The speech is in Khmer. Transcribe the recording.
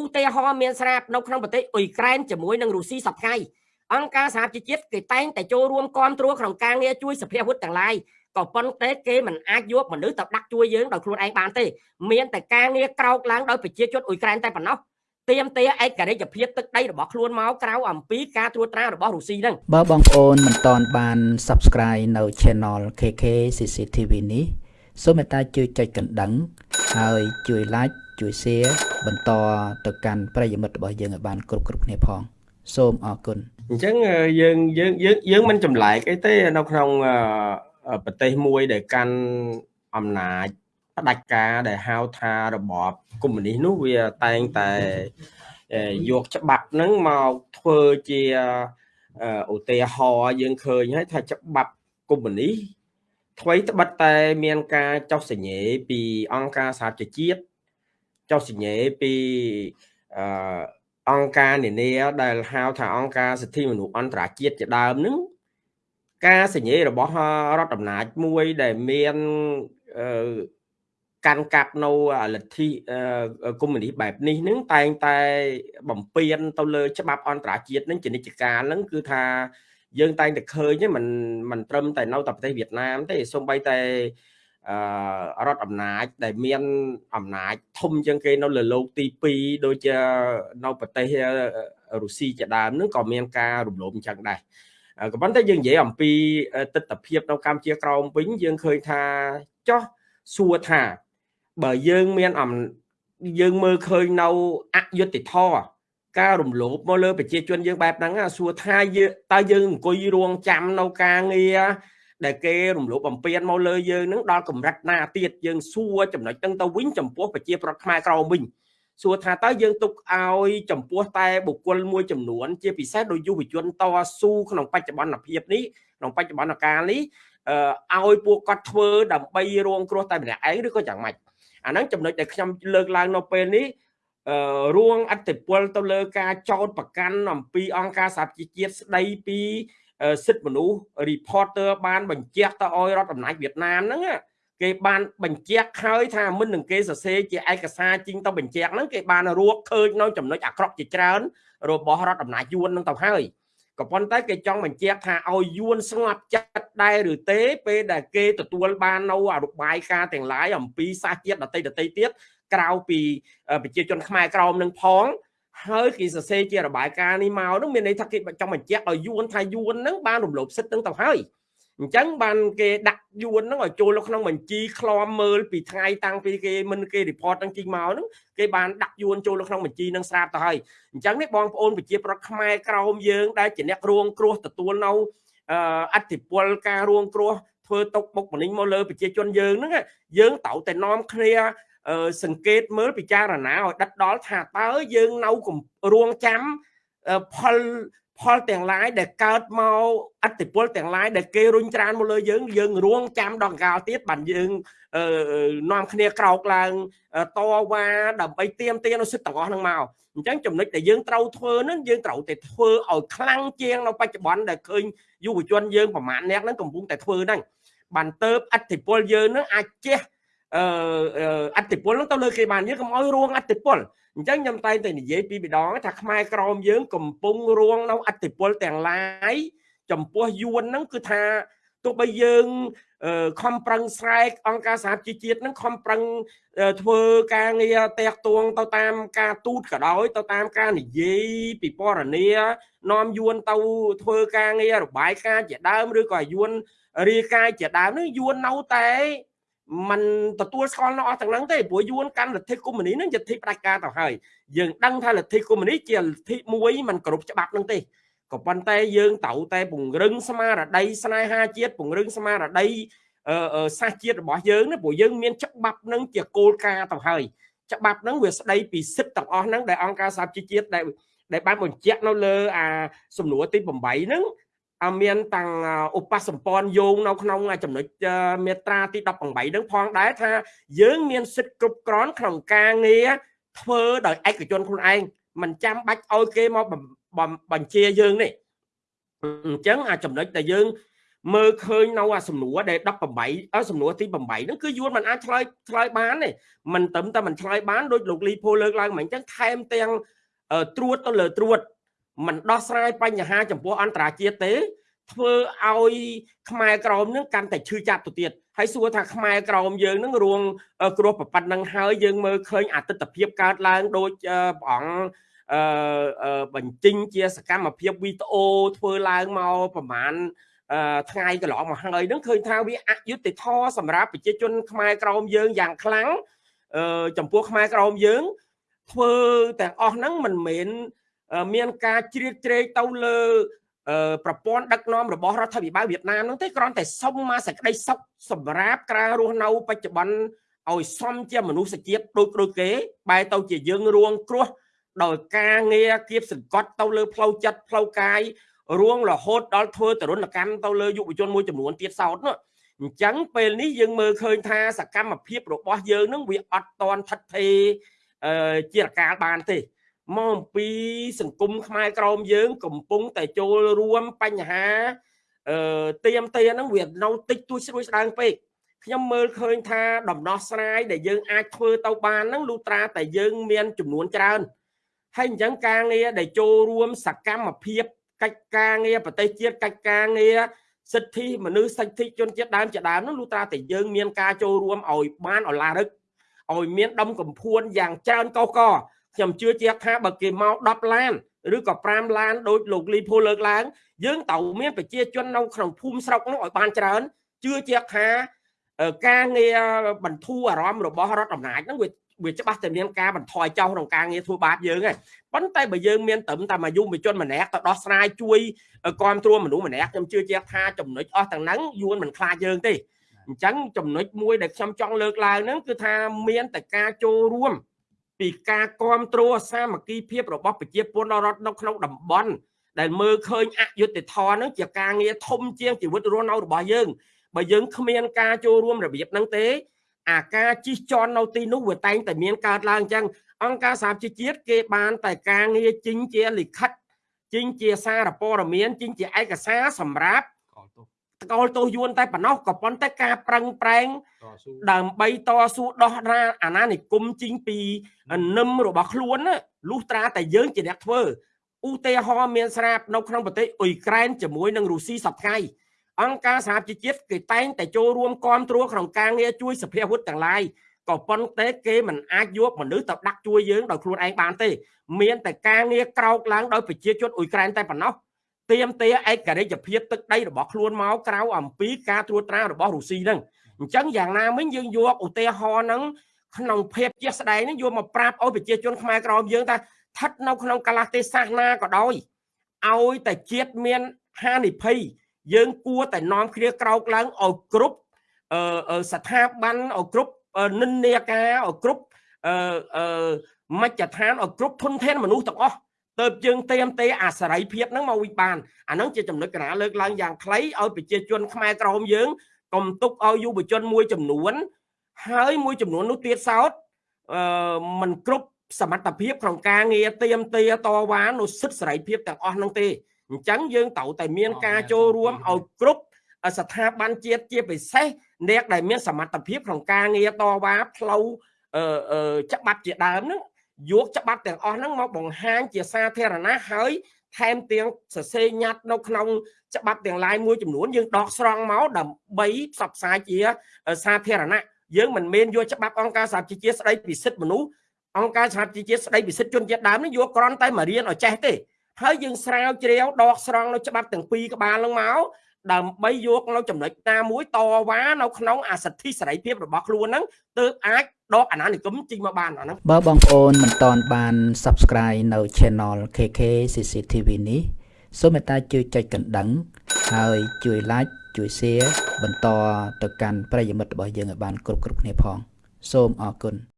ឧទាហរណ៍មានស្រាប់នៅក្នុងប្រទេសអ៊ុយក្រែនជាមួយនឹងរុស្ស៊ីសប្តាហ៍អង្គការសហជីវជាតិគេតែងតែចូលរួមគ្រប់គ្រងក្នុងការងារជួយសភាវុធទាំងឡាយក៏ប៉ុន្តែគេមិនអាចយកមនុស្សទៅដាក់ជួយយើងដោយខ្លួនឯងបានទេមានតែការងារក្រោកឡើងដោយប្រជាជនអ៊ុយក្រែនតែប៉ុណ្ណោះទៀមទាឯករាជ្យភាពទឹកដីរបស់ខ្លួនមកក្រៅអំពីការត្រួតត្រារបស់រុស្ស៊ីហ្នឹងបើបងប្អូនមិនទាន់បាន Subscribe នៅ Channel KK CCTV នេះសូមមេត្តាជួយចុចកណ្ដឹង ហើយជួយ Like ជួយ Share បន្តទៅកាន់ប្រិយមិត្តរបស់យើងឲ្យបានគ្រប់គ្រប់គ្នាផង សូមអរគុណអញ្ចឹងយើងយើងយើងយើងមិនចម្លែកអីទេនៅក្នុងប្រទេសមួយដែលកាន់អំណាចផ្ដាច់ការដែលហៅថារបបកុម្មុយនីសនោះវាតែងតែយកច្បាប់ហ្នឹងមកធ្វើជាឧទាហរណ៍យើងឃើញហើយថាច្បាប់កុម្មុយនីសថ្មីត្បិតតែមានការចោះសញ្ញេពីអង្គការសហជីវជាតិ ចោះសញ្ញេពីអឺអង្គការនានាដែលហៅថាអង្គការសិទ្ធិមនុស្សអន្តរជាតិជាដើមហ្នឹងការសញ្ញេរបស់រដ្ឋអំណាចមួយដែលមានកាន់កាប់នៅលទ្ធិកុម្មុយនីសបែបនេះនឹងតែងតែបំពេញទៅលើច្បាប់អន្តរជាតិនឹងជានិច្ចកាលនឹងគឺថាយើងតែងតែឃើញមិនមិនត្រឹមតែនៅតែប្រទេសវៀតណាមទេសូម្បីតែអឺ រដ្ឋអំណាចដែលមានអំណាចធំជាងគេនៅលើโลกទី2ដូចជានៅប្រទេសរុស្ស៊ីជាដើមនឹងក៏មានការរំលោភអញ្ចឹងដែរក៏ប៉ុន្តែយើងនិយាយអំពីទស្សនវិជ្ជានៅកម្ពុជាក្រោមវិញយើងឃើញថាចោះសួរថាបើយើងមានអំយើងមើលឃើញនៅអយុត្តិធម៌ការរំលោភមកលើប្រជាជនយើងបែបហ្នឹងសួរថាយើងតើយើងអង្គុយរងចាំនៅការងារ ដែលគេរំលោភបំពានមកលើយើងនឹងដល់កម្រិតណាទៀតយើងសួរចំណុចហ្នឹងទៅវិញចំពោះប្រជាប្រដ្ឋខ្មែរក្រមវិញសួរថាតើយើងទុកឲ្យចំពោះតែបុគ្គលមួយចំនួន ជាពិសេសដោយយុវជនតស៊ូក្នុងបច្ចុប្បន្នភាពនេះក្នុងបច្ចុប្បន្នកាលនេះឲ្យពួកគាត់ធ្វើដើម្បីរងគ្រោះតែម្នាក់ឯងឬក៏យ៉ាងម៉េចអាហ្នឹងចំណុចដែលខ្ញុំលើកឡើងនៅពេលនេះរួងអតិពលទៅលើការចោតប្រកាន់អំពីអង្គការសហជីវជាតិស្ដីពី សិទ្ធិមនុស្ស reporter បានបញ្ជាក់ទៅឲ្យរដ្ឋអំណាចវៀតណាមហ្នឹងគេបានបញ្ជាក់ហើយថាមិននឹងគេសរសេរជាឯកសារជីងទៅបញ្ជាក់ហ្នឹងគេបានរកឃើញនៅចំណុចអាក្រក់ជាច្រើន របស់រដ្ឋអំណាចយួនហ្នឹងទៅហើយក៏ប៉ុន្តែគេចង់បញ្ជាក់ថាឲ្យយួនស្ងប់ចិត្តដែរឬទេ ពេលដែលគេទទួលបាននៅអរបាយការណ៍ទាំងឡាយអំពីសាសជាតិដតីដតីទៀតក្រៅពីប្រជាជនខ្មែរក្រមនឹងផង ហើយគេសរសេរជារបាយការណ៍នេះមកនោះមានន័យថាគេចង់បញ្ជាក់ឲ្យយួនថាយួននឹងបានរំលោភសិទ្ធិនឹងទៅហើយអញ្ចឹងបានគេដាក់យួនហ្នឹងឲ្យចូលនៅក្នុងបញ្ជីឃ្លាំមើលពីថ្ងៃតាំងពីគេមិនគេ report ហ្នឹងជីងមកហ្នឹងគេបានដាក់យួនចូលនៅក្នុងបញ្ជីហ្នឹងស្រាប់ទៅហើយអញ្ចឹងនេះបងប្អូនប្រជាប្រដ្ឋខ្មែរក្រោមយើងដែលជាអ្នករួងគ្រោះទទួលនៅអធិពលការរួងគ្រោះធ្វើទុកបុកម្នេញមកលើប្រជាជនយើងហ្នឹងយើងត្រូវតែនាំគ្នា សង្កេតមើលពិចារណាឲ្យដិតដល់ថាតើយើងនៅរួងចាំផលផលទាំងឡាយដែលកើតមកអតិពលទាំងឡាយដែលគេរុញច្រានមកលើយើងយើងរួងចាំដល់កាលទៀតបានយើងនាំគ្នាក្រោកឡើងតវ៉ាដើម្បីទៀមទានៅសិទ្ធិទាំងអស់ហ្នឹងមកអញ្ចឹងចំណុចដែលយើងត្រូវធ្វើហ្នឹងយើងត្រូវតែធ្វើឲ្យខ្លាំងជាងនៅបច្ចុប្បន្នដែលឃើញយុវជនយើងប្រមាណអ្នកហ្នឹងកំពុងតែធ្វើហ្នឹងបានទៅអតិពលយើងហ្នឹងអាចជះ អឺអតិពលហ្នឹងទៅលើគេបានយើងកុំឲ្យរួងអតិពលអញ្ចឹងខ្ញុំតែងតែនិយាយពីម្ដងថាខ្មែរក្រមយើងកំពុងរួងនៅអតិពលទាំងឡាយចំពោះយួនហ្នឹងគឺថាទោះបីយើងខំប្រឹងស្រែកអង្គការសហជីវជាតិហ្នឹងខំប្រឹងធ្វើការងារតាក់ទងទៅតាមការទូតក៏ដោយទៅតាមការនិយាយពីពណ៌នានាំយួនទៅធ្វើការងាររបាយការណ៍ជាដើមឬក៏យួនរាយការណ៍ជាដើមនេះយួននៅតែ มันទទួលស្គាល់នៅអស់ទាំងហ្នឹងទេព្រោះយួនកាន់លទ្ធិកុម្មុយនីហ្នឹងជាលទ្ធិផ្ដាច់ការទៅហើយយើងដឹងថាលទ្ធិកុម្មុយនីជាលទ្ធិមួយมันគ្រប់ច្បាប់ហ្នឹងទេក៏ប៉ុន្តែយើងត្រូវតែពង្រឹងស្មារតីស្នេហាជាតិពង្រឹងស្មារតីសាសជាតិរបស់យើងណាព្រោះយើងមានច្បាប់ហ្នឹងជាគោលការណ៍ទៅហើយច្បាប់ហ្នឹងវាស្ដីពីសិទ្ធិទាំងអស់ហ្នឹងដែលអង្គការសហជីវជាតិដែលដែលបានបញ្ជាក់នៅលើអាសំណួរទី8ហ្នឹង មានតាំងឧបសម្ព័ន្ធយោងនៅក្នុងចំណុចមាត្រាទី18ហ្នឹងផងដែរថាយើងមានសិទ្ធិគ្រប់គ្រាន់ក្នុងការងារធ្វើដោយឯកជនខ្លួនឯងមិនចាំបាច់ឲ្យគេមកបញ្ជាយើងនេះអញ្ចឹងអាចំណុចដែលយើងមើលឃើញនៅអាសំណួរដែល18អសំណួរទី8ហ្នឹងគឺយួនមិនអាចឆ្លើយឆ្លើយបានទេមិនត្រឹមតែមិនឆ្លើយបានដូចលោកលីផូលើកឡើងមកអញ្ចឹងថែមទាំងត្រួតទៅលើត្រួត មិនដោះស្រាយបញ្ហាចំពោះអន្តរជាតិទេ ធ្វើឲ្យខ្មែរក្រមនឹងកាន់តែឈឺចាប់ទៅទៀតហើយសួរថាខ្មែរក្រមយើងនឹងរួងគ្រោះប្រប៉ាត់នឹងហើយយើងមើលឃើញអតិថិភាពកើតឡើងដូចព្រះអង្គអឺបញ្ចេញជាសកម្មភាពវីដេអូធ្វើឡើងមកប្រហែលថ្ងៃកន្លងមកហើយនឹងឃើញថាវាអយុត្តិធម៌សម្រាប់ប្រជាជនខ្មែរក្រមយើងយ៉ាងខ្លាំងអឺចំពោះខ្មែរក្រមយើងធ្វើទាំងអស់ហ្នឹងមិនមែន មានការជ្រៀតជ្រែកទៅលើប្រព័ន្ធដឹកនាំរបស់រដ្ឋាភិបាលវៀតណាមនោះទេគ្រាន់តែសុំមកសេចក្តីសុខសម្រាប់ការរស់នៅបច្ចុប្បន្នឲ្យសមជាមនុស្សជាតិដូចដូចគេបែរទៅជាយើងរួងគ្រោះដោយការងារគៀបសង្កត់ទៅលើផ្លូវចិត្តផ្លូវកាយរួងរហូតដល់ធ្វើទរណកម្មទៅលើយុវជនមួយចំនួនទៀតសោតនោះអញ្ចឹងពេលនេះយើងមើលឃើញថាសកម្មភាពរបស់យើងនឹងវាអត់តន់ថិតថេរជារកាលបានទេ មកអំពីសង្គមខ្មែរក្រមយើង កំពុងតែចូលរួមបញ្ហាអឺទៀមទាហ្នឹងវានៅតិចតួចស្រួយស្ដើងពេកខ្ញុំមើលឃើញថាដំណោះស្រាយដែលយើងអាចធ្វើទៅបានហ្នឹងលុត្រាតែយើងមានចំនួនច្រើនហើយអញ្ចឹងការងារដែលចូលរួមសកម្មភាពកិច្ចការងារប្រទេសជាតិកិច្ចការងារសិទ្ធិមនុស្សសិទ្ធិជនជាតិដើមជាដើមនោះលុត្រាតែយើងមានការចូលរួមឲ្យបានអឡារឹកឲ្យមានដុំកំភួនយ៉ាងច្រើនកោក ខ្ញុំជឿជាក់ថាបើគេមក10ឡានឬក៏5ឡានដោយលោកលីភូលើកឡើង យើងត្រូវមានប្រជាជននៅក្នុងភូមិស្រុកនោះឲ្យបានច្រើនជឿជាក់ថាការងារបន្ធូរអារម្មណ៍របស់រដ្ឋអំណាចហ្នឹងវាវាច្បាស់តែមានការបន្ថយចោលក្នុងការងារធ្វើបាបយើងហ្នឹងប៉ុន្តែបើយើងមានត្រឹមតែមួយយុវជនម្នាក់ទៅដោះស្រាយជួយគ្រប់គ្រងមនុស្សម្នាក់ខ្ញុំជឿជាក់ថាចំណុចអស់ទាំងហ្នឹងយួនមិនខ្លាចយើងទេអញ្ចឹងចំណុចមួយដែលខ្ញុំចង់លើកឡើងហ្នឹងគឺថាមានតែការចូលរួម ពីការគ្រប់គ្រងសាមគ្គីភាពរបស់ប្រជាពលរដ្ឋនៅក្នុងតំបន់ដែលមើលឃើញអយុត្តិធម៌ហ្នឹងជាការងារធំជាងជីវិតរស់នៅរបស់យើងបើយើងគ្មានការចូលរួមរបៀបហ្នឹងទេអាការជិះជាន់នៅទីនោះវាតែងតែមានកើតឡើងអញ្ចឹងអង្គការសហជីវជាតិគេបានតែការងារជីងជាលិខិតជីងជាសារព័ត៌មានជីងជាឯកសារសម្រាប់ តកលទោសយួនតែប៉ុណ្ណោះក៏ប៉ុន្តែការប្រឹងប្រែងដើម្បីតស៊ូដោះរាអាណានិគមជីងពីនឹមរបស់ខ្លួនលុះត្រាតែយើងជាអ្នកធ្វើឧទាហរណ៍មានស្រាប់នៅក្នុងប្រទេសអ៊ុយក្រែនជាមួយនឹងរុស្ស៊ីសប្តាហ៍អង្គការសហជីវជាតិគេតែងតែចូលរួមគ្រប់គ្រងក្នុងការងារជួយសភាវុធទាំងឡាយក៏ប៉ុន្តែគេមិនអាចយកមនុស្សទៅដាក់ជួយយើងដោយខ្លួនឯងបានទេ មានតែការងារក្រោកឡើងដោយប្រជាជនអ៊ុយក្រែនតែប៉ុណ្ណោះ ទៀមទាឯករាជ្យភាពទឹកដីរបស់ខ្លួនមកក្រៅអំពីការត្រួតត្រារបស់រុស្ស៊ីហ្នឹងអញ្ចឹងយ៉ាងណាមិញយើងយកឧទាហរណ៍ហ្នឹងក្នុងភាពជាក់ស្ដែងហ្នឹងយកមកប្រាប់ឲ្យប្រជាជនខ្មែរក្រមយើងថាស្ថិតនៅក្នុងកលៈទេសៈណាក៏ដោយឲ្យតែជាតិមានហានិភ័យយើងគួរតែនាំគ្នាក្រោកឡើងឲ្យគ្រប់ស្ថាប័នឲ្យគ្រប់និន្នាការឲ្យគ្រប់មជ្ឈដ្ឋានឲ្យគ្រប់ធនធានមនុស្សទាំងអស់ ទៅយើងเตรียมទេអាសរ័យភាពហ្នឹងមកវិបានអាហ្នឹងជាចំណុចកណាលើកឡើងយ៉ាងខ្លីឲ្យប្រជាជនខ្មែរក្រមយើងកុំទុកឲ្យយុវជនមួយចំនួនហើយមួយចំនួននោះទៀតសោតអឺมันគ្រប់សមត្ថភាពក្នុងការងារเตรียมទេតវ៉ានោះសិទ្ធិសេរីភាពទាំងអស់ហ្នឹងទេអញ្ចឹងយើងត្រូវតែមានការចូលរួមឲ្យគ្រប់ស្ថាប័នជាតិជាពិសេសអ្នកដែលមានសមត្ថភាពក្នុងការងារតវ៉ាផ្លូវច្បាប់ជាដើមហ្នឹង យកច្បាប់ទាំងអស់ហ្នឹងមកបង្ហាញជាសាធារណៈហើយថែមទាំងសរសេរញត្តិនៅក្នុងច្បាប់ទាំងឡាយមួយចំនួនយើងដកស្រង់មកដើម្បីផ្សព្វផ្សាយជាសាធារណៈយើងមិនមែនយកច្បាប់អង្គការសហជីវជាតិស្ដីពីសិទ្ធិមនុស្សអង្គការសហជីវជាតិស្ដីពីសិទ្ធិជនជាតិដើមនេះយកគ្រាន់តែមករៀនឲ្យចេះទេហើយយើងស្រាវជ្រាវដកស្រង់នៅច្បាប់ទាំងពីរក្បាលនឹងមក ដើម្បីយកនៅចំណុចណាមួយតវ៉ានៅក្នុងអាសិទ្ធិសេរីភាពរបស់ខ្លួនហ្នឹងទើបអាចដកអាណានិគមចេញមកបានអាហ្នឹងបើបងប្អូនមិនតន់បាន Subscribe នៅ Channel KK CCTV នេះសូមមេត្តាជួយចុចកណ្ដឹង ហើយជួយ Like ជួយ Share បន្តទៅកាន់ប្រិយមិត្តរបស់យើងឲ្យបានគ្រប់គ្រប់គ្នាផង សូមអរគុណ